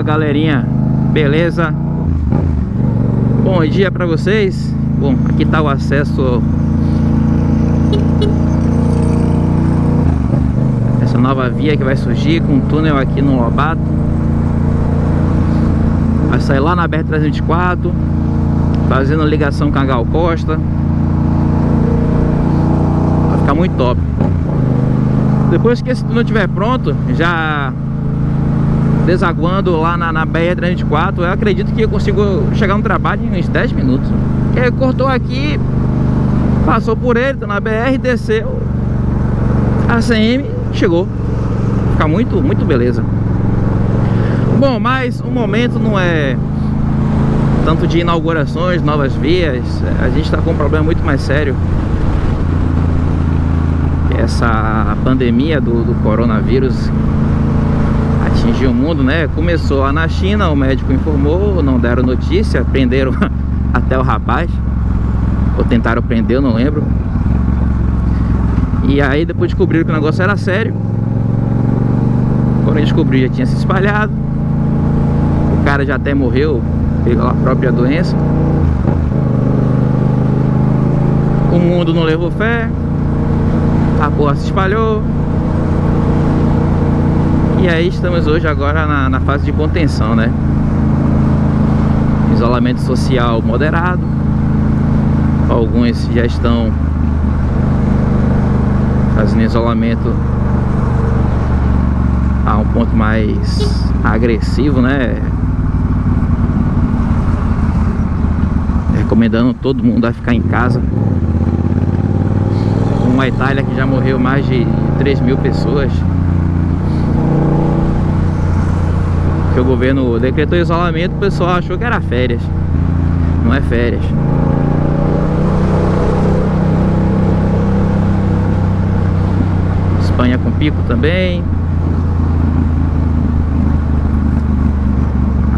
Fala galerinha, beleza? Bom dia pra vocês. Bom, aqui tá o acesso Essa nova via que vai surgir com um túnel aqui no Lobato. Vai sair lá na BR-324 Fazendo ligação com a Gal Costa. Vai ficar muito top. Depois que esse túnel estiver pronto Já desaguando lá na, na BR-324 Eu acredito que eu consigo chegar no trabalho em uns 10 minutos. Porque cortou aqui Passou por ele, tá na BR, desceu A CM chegou. Fica muito, muito beleza. Bom, mas o momento não é tanto de inaugurações, novas vias. A gente está com um problema muito mais sério. Essa pandemia do, do coronavírus atingiu o mundo, né? Começou lá na China, o médico informou, não deram notícia, prenderam até o rapaz. Ou tentaram prender, eu não lembro. E aí depois descobriram que o negócio era sério. Quando descobriu já tinha se espalhado. O cara já até morreu pela própria doença. O mundo não levou fé. A porra se espalhou. E aí estamos hoje agora na, na fase de contenção, né? Isolamento social moderado. Alguns já estão fazendo isolamento a um ponto mais agressivo, né? Recomendando todo mundo a ficar em casa. Uma Itália que já morreu mais de 3 mil pessoas que o governo decretou isolamento, o pessoal achou que era férias. Não é férias. Espanha com pico também.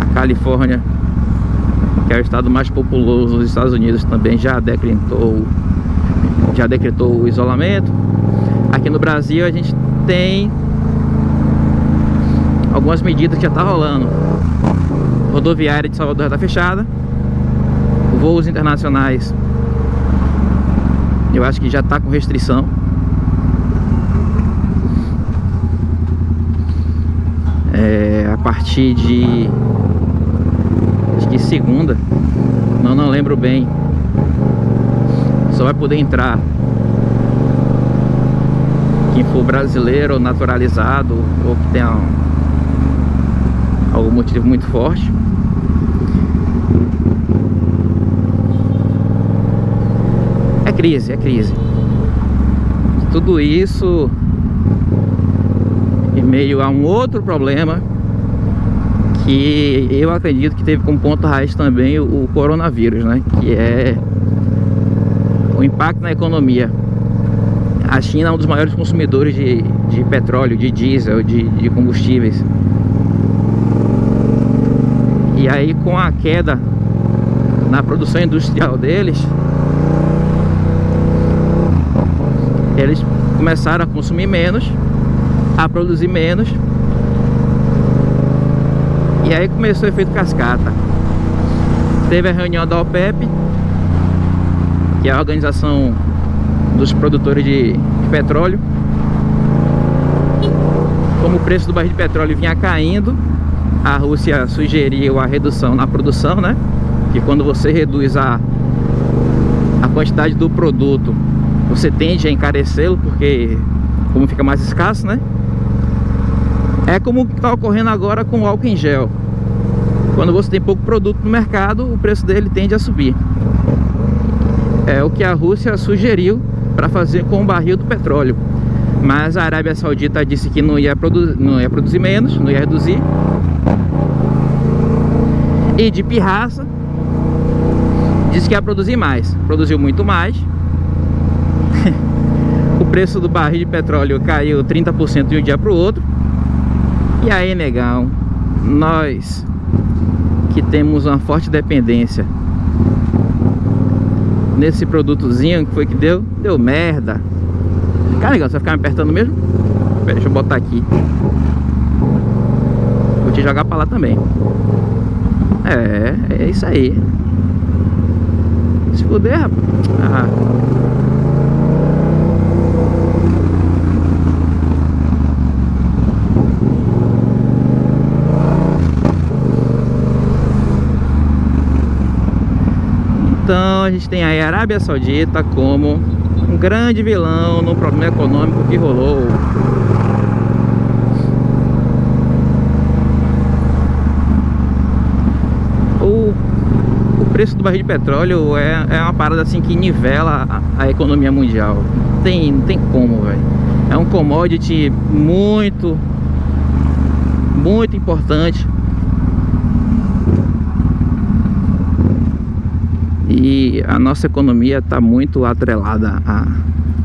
A Califórnia, que é o estado mais populoso dos Estados Unidos, também já decretou já decretou o isolamento. Aqui no Brasil a gente tem algumas medidas que já tá rolando. Rodoviária de Salvador está fechada. Voos internacionais eu acho que já está com restrição. É, a partir de acho que segunda, não, não lembro bem. Só vai poder entrar quem for brasileiro naturalizado ou que tenha algum motivo muito forte é crise, é crise tudo isso em meio a um outro problema que eu acredito que teve como ponto raiz também o, coronavírus, né? Que é o impacto na economia. A China é um dos maiores consumidores de, de petróleo, de diesel, de, de combustíveis. E aí com a queda na produção industrial deles Eles começaram a consumir menos A produzir menos. E aí começou o efeito cascata. Teve a reunião da OPEP Que é a organização dos produtores de, de petróleo. Como o preço do barril de petróleo vinha caindo a Rússia sugeriu a redução na produção, né? Que quando você reduz a, a quantidade do produto, você tende a encarecê-lo, porque como fica mais escasso, né? É como está ocorrendo agora com o álcool em gel. Quando você tem pouco produto no mercado, o preço dele tende a subir. É o que a Rússia sugeriu para fazer com o barril do petróleo. Mas a Arábia Saudita disse que não ia, não ia produzir menos, não ia reduzir e de pirraça disse que ia produzir mais. Produziu muito mais. O preço do barril de petróleo caiu 30% de um dia para o outro. E aí negão nós que temos uma forte dependência nesse produtozinho que foi que deu deu merda. Cara negão você vai ficar me apertando mesmo? Deixa eu botar aqui Vou te jogar pra lá também. É, é isso aí. Se puder, rapaz. Ah. Então a gente tem a Arábia Saudita como um grande vilão no problema econômico que rolou o, o preço do barril de petróleo é, é uma parada assim que nivela a, a economia mundial. Não tem, não tem como, velho. É um commodity muito muito importante. E a nossa economia está muito atrelada a,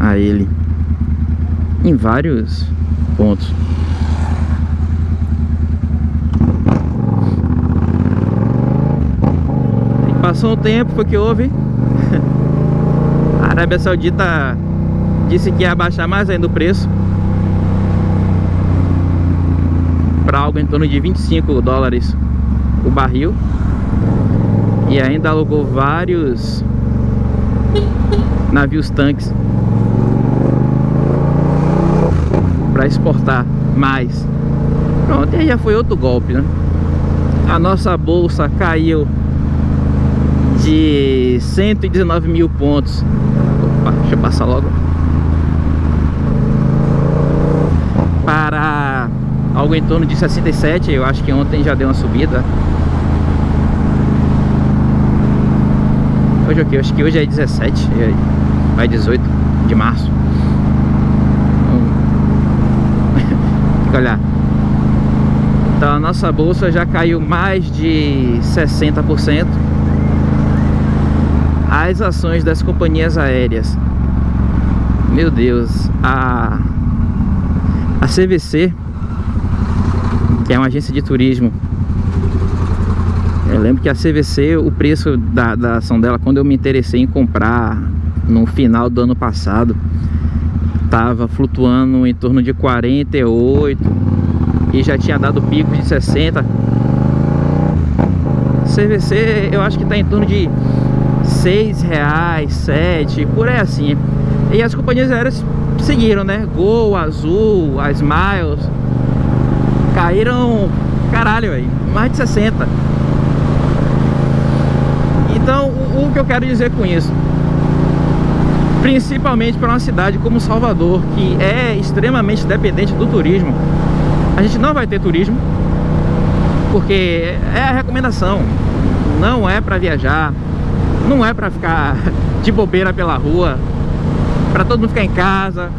a ele em vários pontos. Passou um tempo, foi que houve. A Arábia Saudita disse que ia abaixar mais ainda o preço para algo em torno de 25 dólares o barril e ainda alugou vários navios tanques para exportar mais. Pronto, e aí já foi outro golpe, né? A nossa bolsa caiu de 119 mil pontos. Opa, deixa eu passar logo. Para algo em torno de 67, eu acho que ontem já deu uma subida. Hoje é o que? Acho que hoje é 17, vai 18 de março. Tem que olhar. Então a nossa bolsa já caiu mais de 60%. As ações das companhias aéreas. Meu Deus, a a CVC, que é uma agência de turismo eu lembro que a CVC, o preço da, da ação dela, quando eu me interessei em comprar no final do ano passado, estava flutuando em torno de 48 e já tinha dado pico de 60. CVC eu acho que está em torno de 6 reais, 7, por aí assim. E as companhias aéreas seguiram, né? Gol, Azul, a Smiles caíram, caralho, véio, mais de 60. Então, o, o que eu quero dizer com isso? Principalmente para uma cidade como Salvador, que é extremamente dependente do turismo, a gente não vai ter turismo, porque é a recomendação, não é para viajar, não é para ficar de bobeira pela rua, para todo mundo ficar em casa,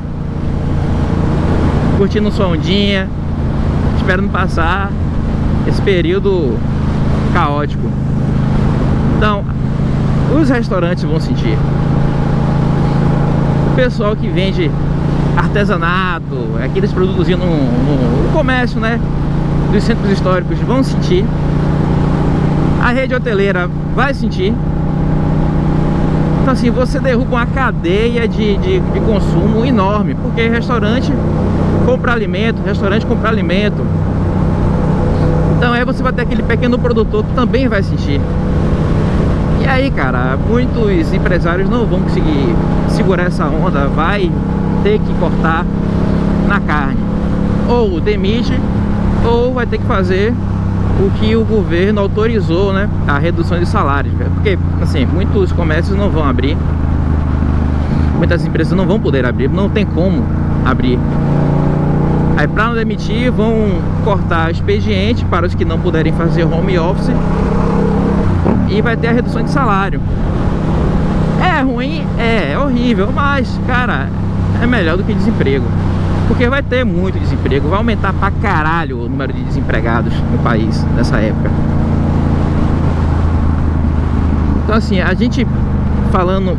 curtindo sua ondinha, esperando passar esse período caótico. Então, os restaurantes vão sentir. O pessoal que vende artesanato, aqueles produtos no, no, no comércio, né? Dos centros históricos vão sentir. A rede hoteleira vai sentir. Então assim, você derruba uma cadeia de, de, de consumo enorme, porque restaurante compra alimento, restaurante compra alimento. Então aí você vai ter aquele pequeno produtor que também vai sentir. E aí, cara, muitos empresários não vão conseguir segurar essa onda, vai ter que cortar na carne. Ou demite, ou vai ter que fazer o que o governo autorizou, né? A redução de salários. Porque, assim, muitos comércios não vão abrir. Muitas empresas não vão poder abrir, não tem como abrir. Aí para não demitir, vão cortar expediente para os que não puderem fazer home office e vai ter a redução de salário. É ruim? É, é horrível, mas, cara, é melhor do que desemprego. Porque vai ter muito desemprego, vai aumentar pra caralho o número de desempregados no país nessa época. Então assim, a gente falando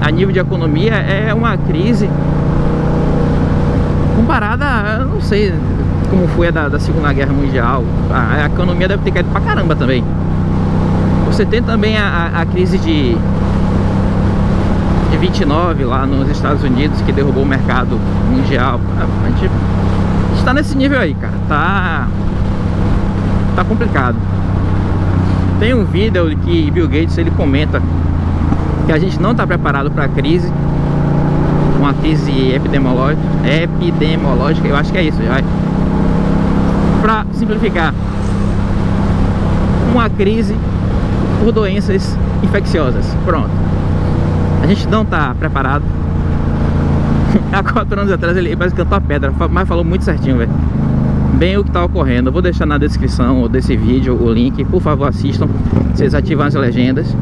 a nível de economia é uma crise comparada, não sei como foi a da, da Segunda Guerra Mundial. A, a economia deve ter caído pra caramba também. Você tem também a, a crise de, de 29 lá nos Estados Unidos, que derrubou o mercado mundial. A gente tá nesse nível aí, cara. Tá. Tá complicado. Tem um vídeo que Bill Gates ele comenta que a gente não está preparado para a crise, uma crise epidemiológica, epidemiológica, eu acho que é isso. Para simplificar, uma crise por doenças infecciosas. Pronto. A gente não está preparado. Há quatro anos atrás ele parece cantou a pedra, mas falou muito certinho, velho bem o que está ocorrendo. Eu vou deixar na descrição desse vídeo o link, por favor assistam, vocês ativam as legendas.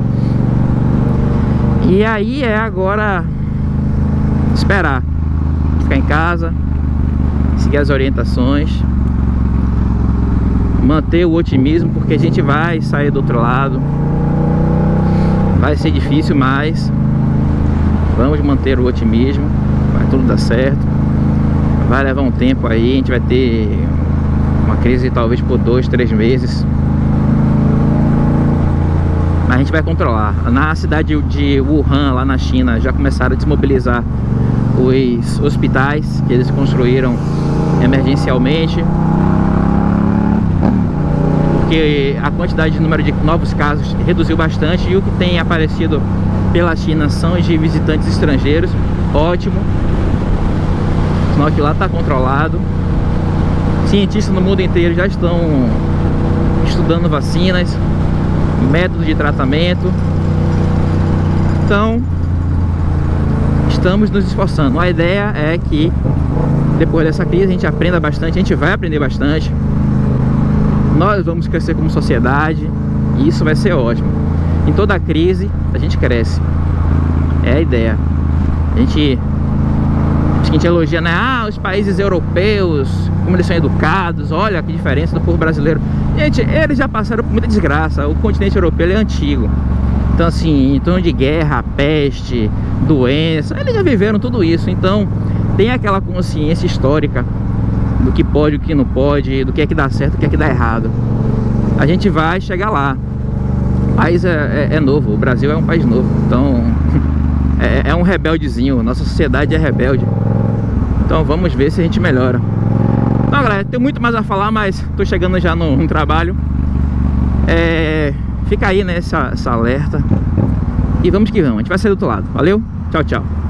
E aí é agora esperar, ficar em casa, seguir as orientações, manter o otimismo, porque a gente vai sair do outro lado. Vai ser difícil, mas vamos manter o otimismo, vai tudo dar certo. Vai levar um tempo aí, a gente vai ter uma crise talvez por dois, três meses. Mas a gente vai controlar. Na cidade de Wuhan, lá na China, já começaram a desmobilizar os hospitais que eles construíram emergencialmente. Porque a quantidade de número de novos casos reduziu bastante e o que tem aparecido pela China são de visitantes estrangeiros. Ótimo. Sinal que lá está controlado cientistas no mundo inteiro já estão estudando vacinas, métodos de tratamento. Então, estamos nos esforçando. A ideia é que depois dessa crise a gente aprenda bastante, a gente vai aprender bastante. Nós vamos crescer como sociedade e isso vai ser ótimo. Em toda crise a gente cresce. É a ideia. A gente a gente elogia, né? Ah, os países europeus, como eles são educados, olha que diferença do povo brasileiro. Gente, eles já passaram por muita desgraça. O continente europeu é antigo. Então, assim, em torno de guerra, peste, doença, eles já viveram tudo isso. Então, tem aquela consciência histórica do que pode, o que não pode, do que é que dá certo, o que é que dá errado. A gente vai chegar lá. País é, é, é novo, o Brasil é um país novo. Então, é, é um rebeldezinho. Nossa sociedade é rebelde. Então vamos ver se a gente melhora Então galera, tem muito mais a falar Mas tô chegando já no, no trabalho é, Fica aí né, essa alerta E vamos que vamos, a gente vai sair do outro lado Valeu, tchau, tchau